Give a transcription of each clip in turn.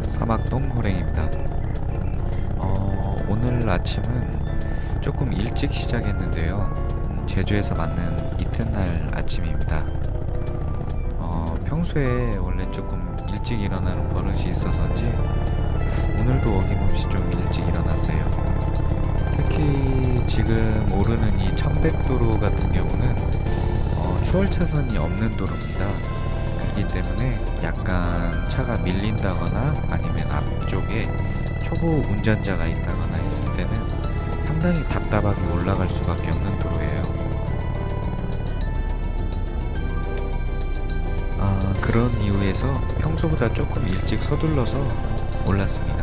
사막동 호랭입니다. 어, 오늘 아침은 조금 일찍 시작했는데요. 음, 제주에서 맞는 이튿날 아침입니다. 어, 평소에 원래 조금 일찍 일어나는 버릇이 있어서인지 오늘도 어김없이 좀 일찍 일어났어요. 특히 지금 오르는 이 천백도로 같은 경우는 어, 추월 차선이 없는 도로입니다 그렇기 때문에 약간 차가 밀린다거나 아니면 앞쪽에 초보 운전자가 있다거나 했을 때는 상당히 답답하게 올라갈 수밖에 없는 도로예요. 아, 그런 이유에서 평소보다 조금 일찍 서둘러서 올랐습니다.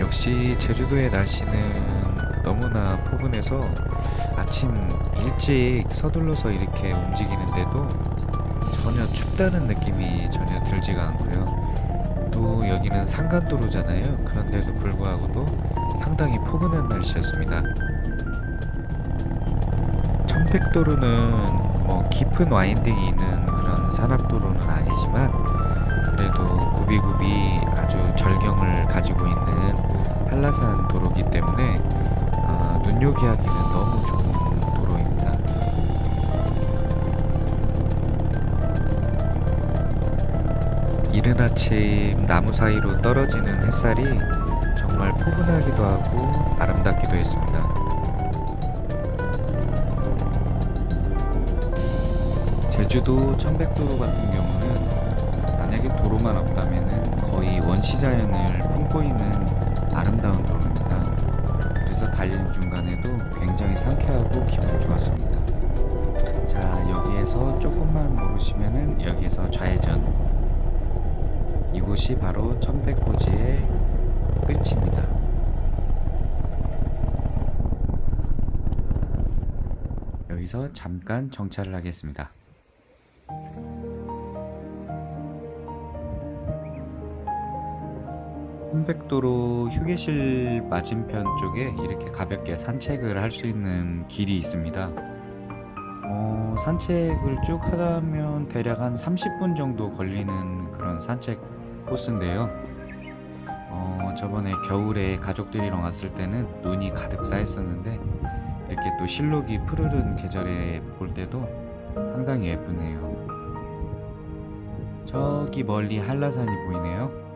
역시 제주도의 날씨는 너무나 포근해서 아침 일찍 서둘러서 이렇게 움직이는데도 전혀 춥다는 느낌이 전혀 들지가 않고요. 또 여기는 산간도로잖아요. 그런데도 불구하고도 상당히 포근한 날씨였습니다. 천백도로는 뭐 깊은 와인딩이 있는 그런 산악도로는 아니지만 그래도 구비구비 아주 절경을 가지고 있는 한라산 도로기 때문에 어, 눈요기하기는 너무 좋은 도로입니다. 이른 아침 나무 사이로 떨어지는 햇살이 정말 포근하기도 하고 아름답기도 했습니다. 제주도 천백도로 같은 경우는 만약에 도로만 없다면 거의 원시 자연을 품고 있는 아름다운. 그래서 달리는 중간에도 굉장히 상쾌하고 기분 좋았습니다. 자 여기에서 조금만 오르시면은 여기에서 좌회전 이곳이 바로 천백고지의 끝입니다. 여기서 잠깐 정차를 하겠습니다. 홍백도로 휴게실 맞은편 쪽에 이렇게 가볍게 산책을 할 수 있는 길이 있습니다. 어, 산책을 쭉 하다면 대략 한 30분 정도 걸리는 그런 산책 코스인데요. 어, 저번에 겨울에 가족들이랑 왔을 때는 눈이 가득 쌓였었는데 이렇게 또 실록이 푸르른 계절에 볼 때도 상당히 예쁘네요. 저기 멀리 한라산이 보이네요.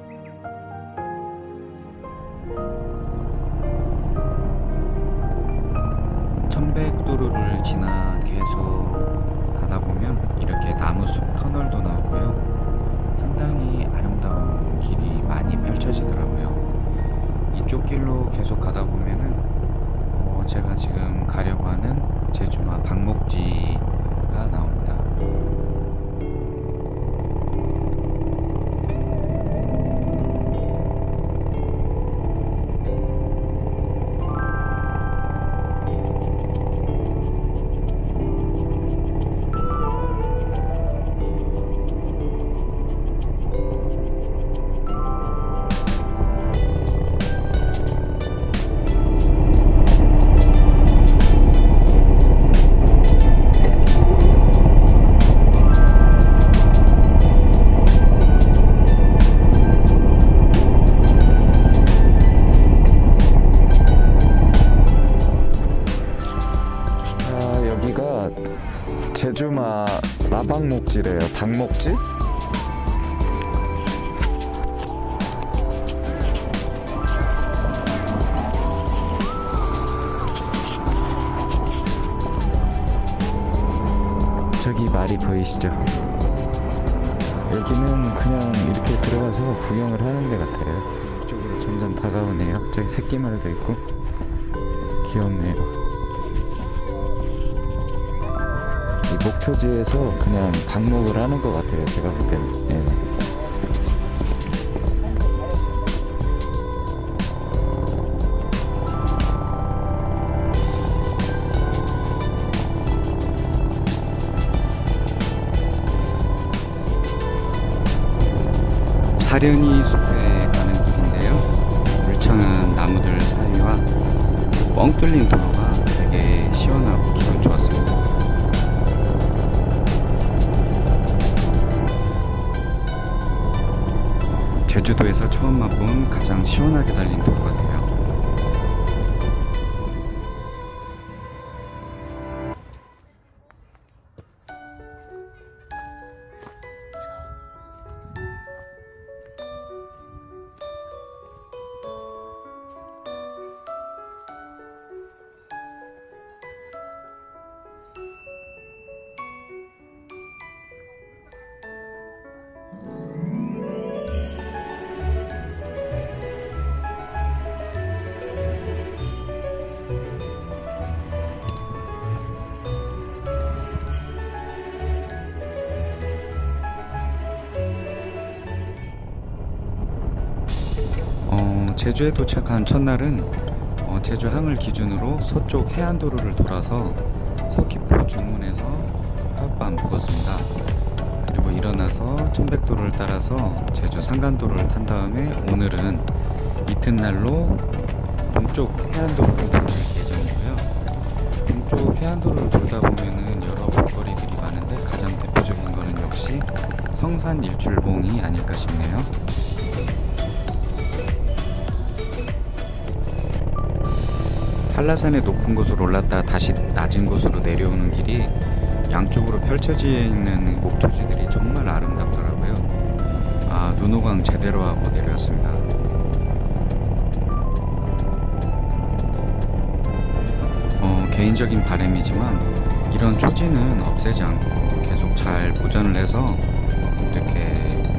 이쪽 길로 계속 가다 보면은 어 제가 지금 가려고 하는 제주마 방목지가 나옵니다. 제주마 나방목지래요. 방목지? 저기 말이 보이시죠? 여기는 그냥 이렇게 들어가서 구경을 하는 데 같아요. 이쪽으로 점점 다가오네요. 저기 새끼 말도 있고. 귀엽네요 목초지에서 그냥 방목을 하는 것 같아요 제가 볼 때는. 예. 사려니 숲에 가는 길인데요. 울창한 나무들 사이와 뻥 뚫린 도로가 되게 시원하고 기분 좋았습니다 제주도에서 처음 맛본 가장 시원하게 달린 도로 같아요. 어, 제주에 도착한 첫날은 어, 제주항을 기준으로 서쪽 해안도로를 돌아서 서귀포 중문에서 하룻밤 묵었습니다. 그리고 일어나서 천백도로를 따라서 제주 상간도로를 탄 다음에 오늘은 이튿날로 동쪽 해안도로를 돌 예정이고요. 동쪽 해안도로를 돌다 보면은 여러 볼거리들이 많은데 가장 대표적인 거는 역시 성산 일출봉이 아닐까 싶네요. 한라산의 높은 곳으로 올랐다 다시 낮은 곳으로 내려오는 길이 양쪽으로 펼쳐져 있는 목초지들이 정말 아름답더라고요. 아, 눈호강 제대로 하고 내려왔습니다. 어, 개인적인 바람이지만 이런 초지는 없애지 않고 계속 잘 보존을 해서 이렇게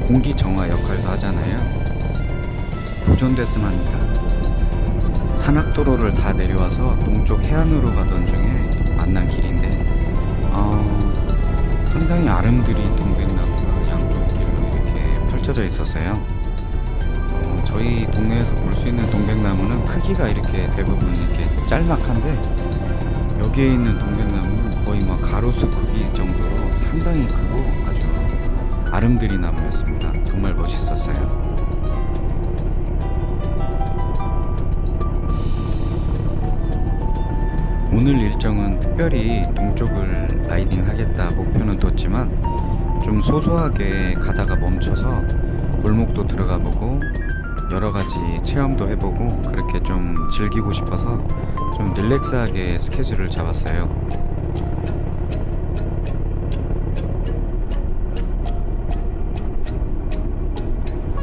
공기 정화 역할도 하잖아요. 보존됐으면 합니다. 산악도로를 다 내려와서 동쪽 해안으로 가던 중에 만난 길인데 어, 상당히 아름드린 동백나무가 양쪽 길로 이렇게 펼쳐져 있었어요. 어, 저희 동네에서 볼 수 있는 동백나무는 크기가 이렇게 대부분 이렇게 짤막한데 여기에 있는 동백나무는 거의 막 가로수 크기 정도로 상당히 크고 아주 아름드리 나무였습니다. 정말 멋있었어요. 오늘 일정은 특별히 동쪽을 라이딩 하겠다 목표는 뒀지만 좀 소소하게 가다가 멈춰서 골목도 들어가 보고 여러 가지 체험도 해보고 그렇게 좀 즐기고 싶어서 좀 릴렉스하게 스케줄을 잡았어요.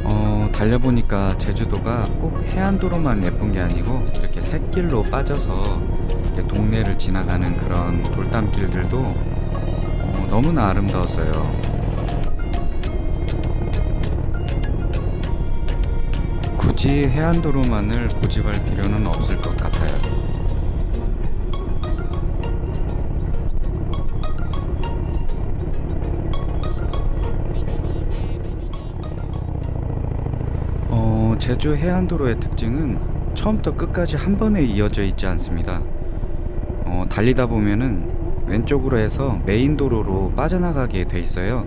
어, 달려보니까 제주도가 꼭 해안도로만 예쁜 게 아니고 이렇게 샛길로 빠져서 이렇게 동네를 지나가는 그런 돌담길들도 어, 너무나 아름다웠어요. 굳이 해안도로만을 고집할 필요는 없을 것 같아요. 어, 제주 해안도로의 특징은 처음부터 끝까지 한 번에 이어져 있지 않습니다. 어, 달리다 보면은 왼쪽으로 해서 메인 도로로 빠져나가게 돼 있어요.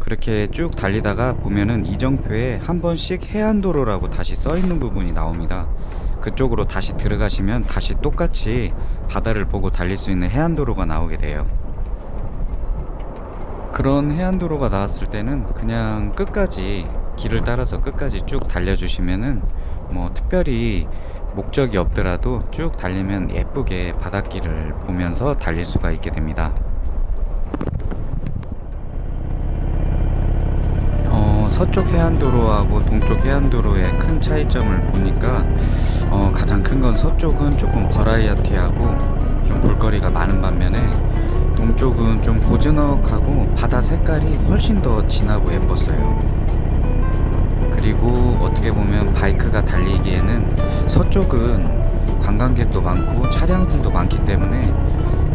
그렇게 쭉 달리다가 보면은 이정표에 한 번씩 해안도로라고 다시 써 있는 부분이 나옵니다. 그쪽으로 다시 들어가시면 다시 똑같이 바다를 보고 달릴 수 있는 해안도로가 나오게 돼요. 그런 해안도로가 나왔을 때는 그냥 끝까지 길을 따라서 끝까지 쭉 달려주시면은 뭐 특별히 목적이 없더라도 쭉 달리면 예쁘게 바닷길을 보면서 달릴 수가 있게 됩니다. 어, 서쪽 해안도로하고 동쪽 해안도로의 큰 차이점을 보니까 어, 가장 큰 건 서쪽은 조금 버라이어티하고 좀 볼거리가 많은 반면에 동쪽은 좀 고즈넉하고 바다 색깔이 훨씬 더 진하고 예뻤어요. 그리고 어떻게 보면 바이크가 달리기에는 서쪽은 관광객도 많고 차량들도 많기 때문에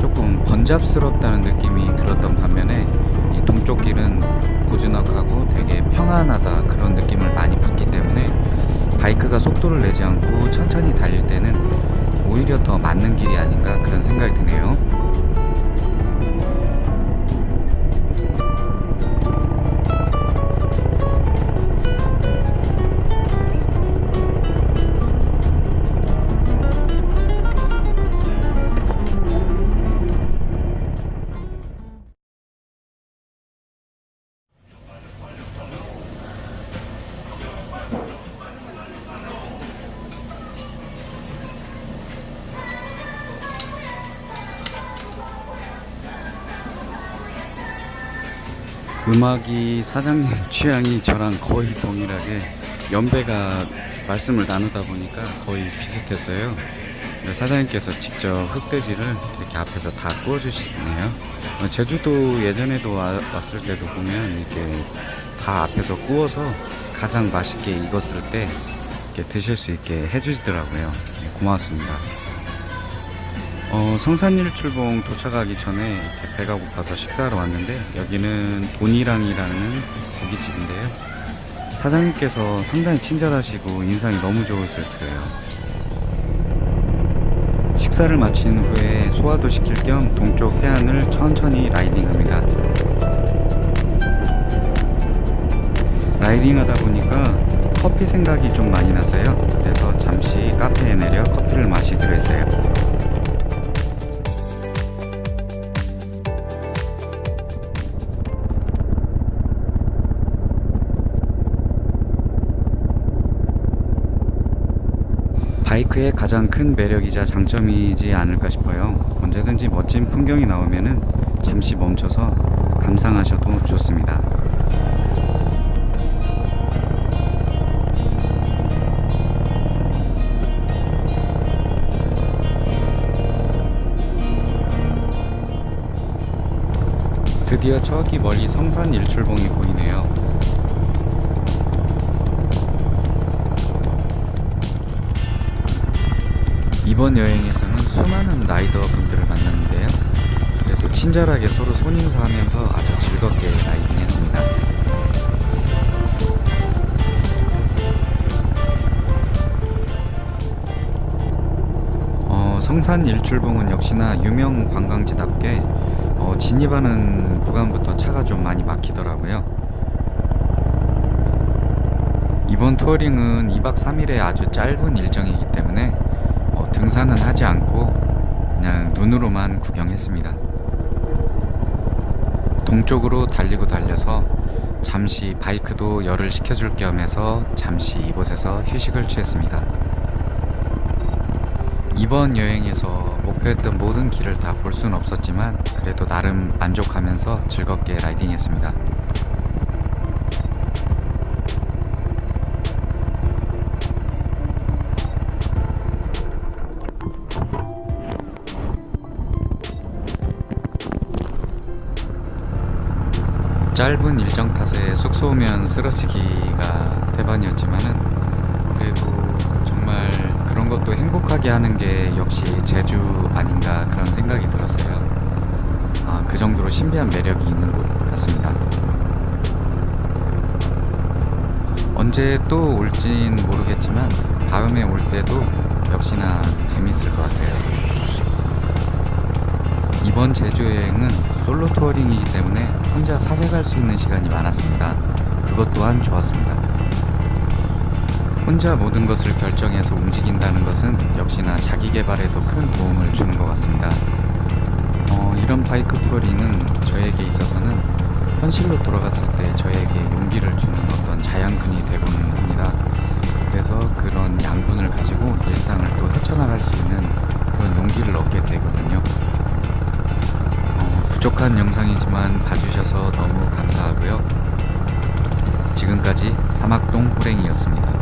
조금 번잡스럽다는 느낌이 들었던 반면에 이 동쪽 길은 고즈넉하고 되게 평안하다 그런 느낌을 많이 받기 때문에 바이크가 속도를 내지 않고 천천히 달릴 때는 오히려 더 맞는 길이 아닌가 그런 생각이 드네요. 음악이 사장님 취향이 저랑 거의 동일하게 연배가 말씀을 나누다 보니까 거의 비슷했어요. 사장님께서 직접 흑돼지를 이렇게 앞에서 다 구워주시네요. 어, 제주도 예전에도 와- 왔을 때도 보면 이렇게 다 앞에서 구워서 가장 맛있게 익었을 때 이렇게 드실 수 있게 해주시더라고요. 네, 고맙습니다. 어, 성산일출봉 도착하기 전에 배가 고파서 식사하러 왔는데 여기는 돈이랑이라는 고깃집인데요. 사장님께서 상당히 친절하시고 인상이 너무 좋으셨어요. 식사를 마친 후에 소화도 시킬 겸 동쪽 해안을 천천히 라이딩합니다. 라이딩하다 보니까 커피 생각이 좀 많이 났어요. 그래서 잠시 카페에 내려 커피를 마시기로 했어요. 바이크의 가장 큰 매력이자 장점이지 않을까 싶어요. 언제든지 멋진 풍경이 나오면은 잠시 멈춰서 감상하셔도 좋습니다. 드디어 저기 멀리 성산 일출봉이 보이네요. 이번 여행에서는 수많은 라이더 분들을 만났는데요. 그래도 친절하게 서로 손인사하면서 아주 즐겁게 라이딩 했습니다. 어, 성산 일출봉은 역시나 유명 관광지답게 어, 진입하는 구간부터 차가 좀 많이 막히더라고요. 이번 투어링은 2박 3일의 아주 짧은 일정이기 때문에 어, 등산은 하지 않고 그냥 눈으로만 구경했습니다. 동쪽으로 달리고 달려서 잠시 바이크도 열을 식혀줄 겸 해서 잠시 이곳에서 휴식을 취했습니다. 이번 여행에서 목표했던 모든 길을 다볼 수는 없었지만 그래도 나름 만족하면서 즐겁게 라이딩했습니다. 짧은 일정 탓에 숙소 오면 쓰러지기가 대반이었지만은 그래도 정말 그런 것도 행복하게 하는 게 역시 제주 아닌가 그런 생각이 들었어요. 아, 그 정도로 신비한 매력이 있는 곳 같습니다. 언제 또 올진 모르겠지만 다음에 올 때도 역시나 재밌을 것 같아요. 이번 제주 여행은 솔로 touring이기 때문에 혼자 사색할 수 있는 시간이 많았습니다. 그것 또한 좋았습니다. 혼자 모든 것을 결정해서 움직인다는 것은 역시나 자기 개발에도 큰 도움을 주는 것 같습니다. 어, 이런 바이크 touring은 저에게 있어서는 현실로 돌아갔을 때 저에게 용기를 주는 어떤 자양분이 되고는 합니다. 그래서 그런 양분을 가지고 일상을 또 헤쳐나갈 수 있는 그런 용기를 얻게. 어, 부족한 영상이지만 봐주셔서 너무 감사하고요. 지금까지 사막동 호랭이였습니다.